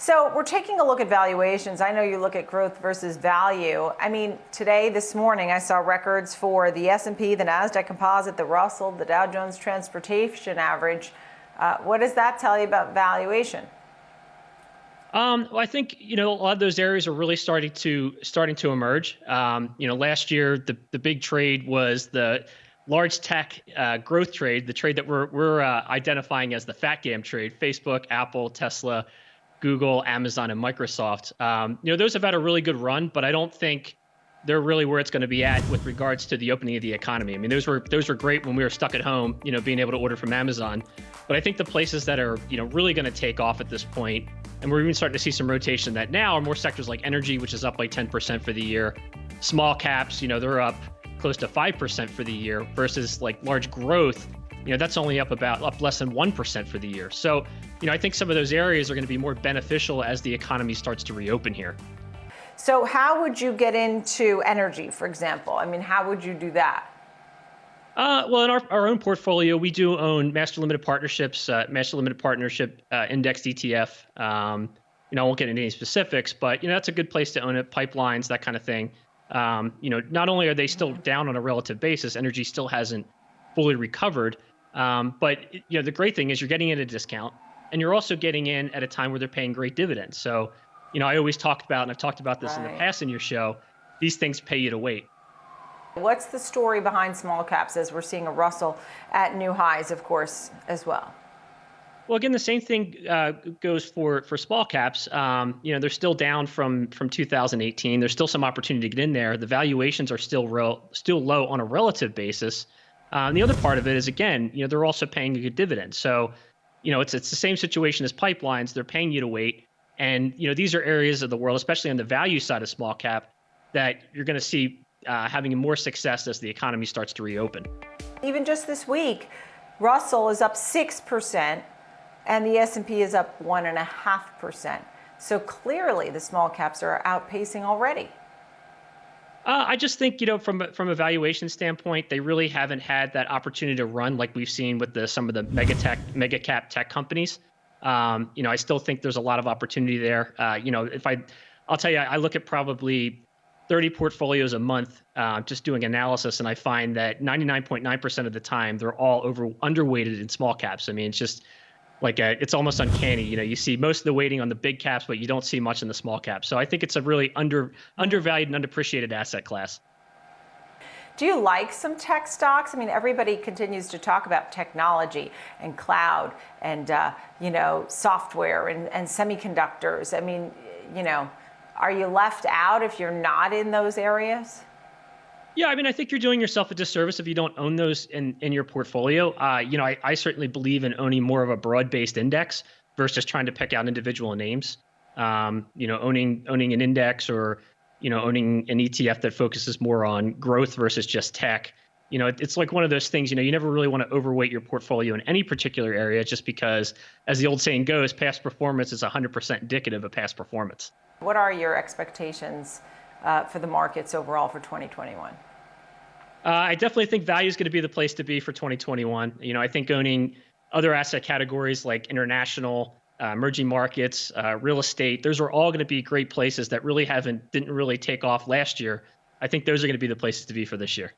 So we're taking a look at valuations. I know you look at growth versus value. I mean, today, this morning, I saw records for the S&P, the Nasdaq Composite, the Russell, the Dow Jones Transportation Average. Uh, what does that tell you about valuation? Um, well, I think you know a lot of those areas are really starting to starting to emerge. Um, you know, last year the the big trade was the large tech uh, growth trade, the trade that we're we're uh, identifying as the FATGAM trade: Facebook, Apple, Tesla, Google, Amazon, and Microsoft. Um, you know, those have had a really good run, but I don't think they're really where it's going to be at with regards to the opening of the economy. I mean, those were those were great when we were stuck at home, you know, being able to order from Amazon. But I think the places that are, you know, really going to take off at this point, and we're even starting to see some rotation that now are more sectors like energy, which is up by 10% for the year. Small caps, you know, they're up close to 5% for the year versus like large growth you know that's only up about up less than 1% for the year so you know i think some of those areas are going to be more beneficial as the economy starts to reopen here so how would you get into energy for example i mean how would you do that uh, well, in our, our own portfolio, we do own master limited partnerships, uh, master limited partnership uh, indexed ETF. Um, you know, I won't get into any specifics, but you know that's a good place to own it. Pipelines, that kind of thing. Um, you know, not only are they still down on a relative basis, energy still hasn't fully recovered, um, but you know, the great thing is you're getting in at a discount, and you're also getting in at a time where they're paying great dividends. So, you know, I always talked about, and I've talked about this right. in the past in your show. These things pay you to wait. What's the story behind small caps as we're seeing a Russell at new highs, of course, as well? Well, again, the same thing uh, goes for for small caps. Um, you know, they're still down from from 2018. There's still some opportunity to get in there. The valuations are still real, still low on a relative basis. Um, the other part of it is again, you know, they're also paying a good dividend. So, you know, it's it's the same situation as pipelines. They're paying you to wait, and you know, these are areas of the world, especially on the value side of small cap, that you're going to see uh, having more success as the economy starts to reopen. Even just this week, Russell is up six percent, and the S&P is up one and a half percent. So clearly, the small caps are outpacing already. Uh, I just think you know from from a valuation standpoint, they really haven't had that opportunity to run like we've seen with the some of the mega tech, mega cap tech companies. Um, you know, I still think there's a lot of opportunity there. Uh, you know, if I, I'll tell you, I look at probably 30 portfolios a month, uh, just doing analysis, and I find that 99.9% of the time they're all over underweighted in small caps. I mean, it's just like a, uh, it's almost uncanny. You know, you see most of the weighting on the big caps, but you don't see much in the small caps. So I think it's a really under undervalued and underappreciated asset class. Do you like some tech stocks? I mean, everybody continues to talk about technology and cloud and uh, you know software and, and semiconductors. I mean, you know, are you left out if you're not in those areas? Yeah, I mean, I think you're doing yourself a disservice if you don't own those in, in your portfolio. Uh, you know, I, I certainly believe in owning more of a broad-based index versus trying to pick out individual names. Um, you know, owning owning an index or you know owning an ETF that focuses more on growth versus just tech. You know, it, it's like one of those things. You know, you never really want to overweight your portfolio in any particular area, just because, as the old saying goes, past performance is 100% indicative of past performance. What are your expectations uh, for the markets overall for 2021? Uh, I definitely think value is going to be the place to be for 2021. You know, I think owning other asset categories like international, uh, emerging markets, uh, real estate, those are all going to be great places that really haven't didn't really take off last year. I think those are going to be the places to be for this year.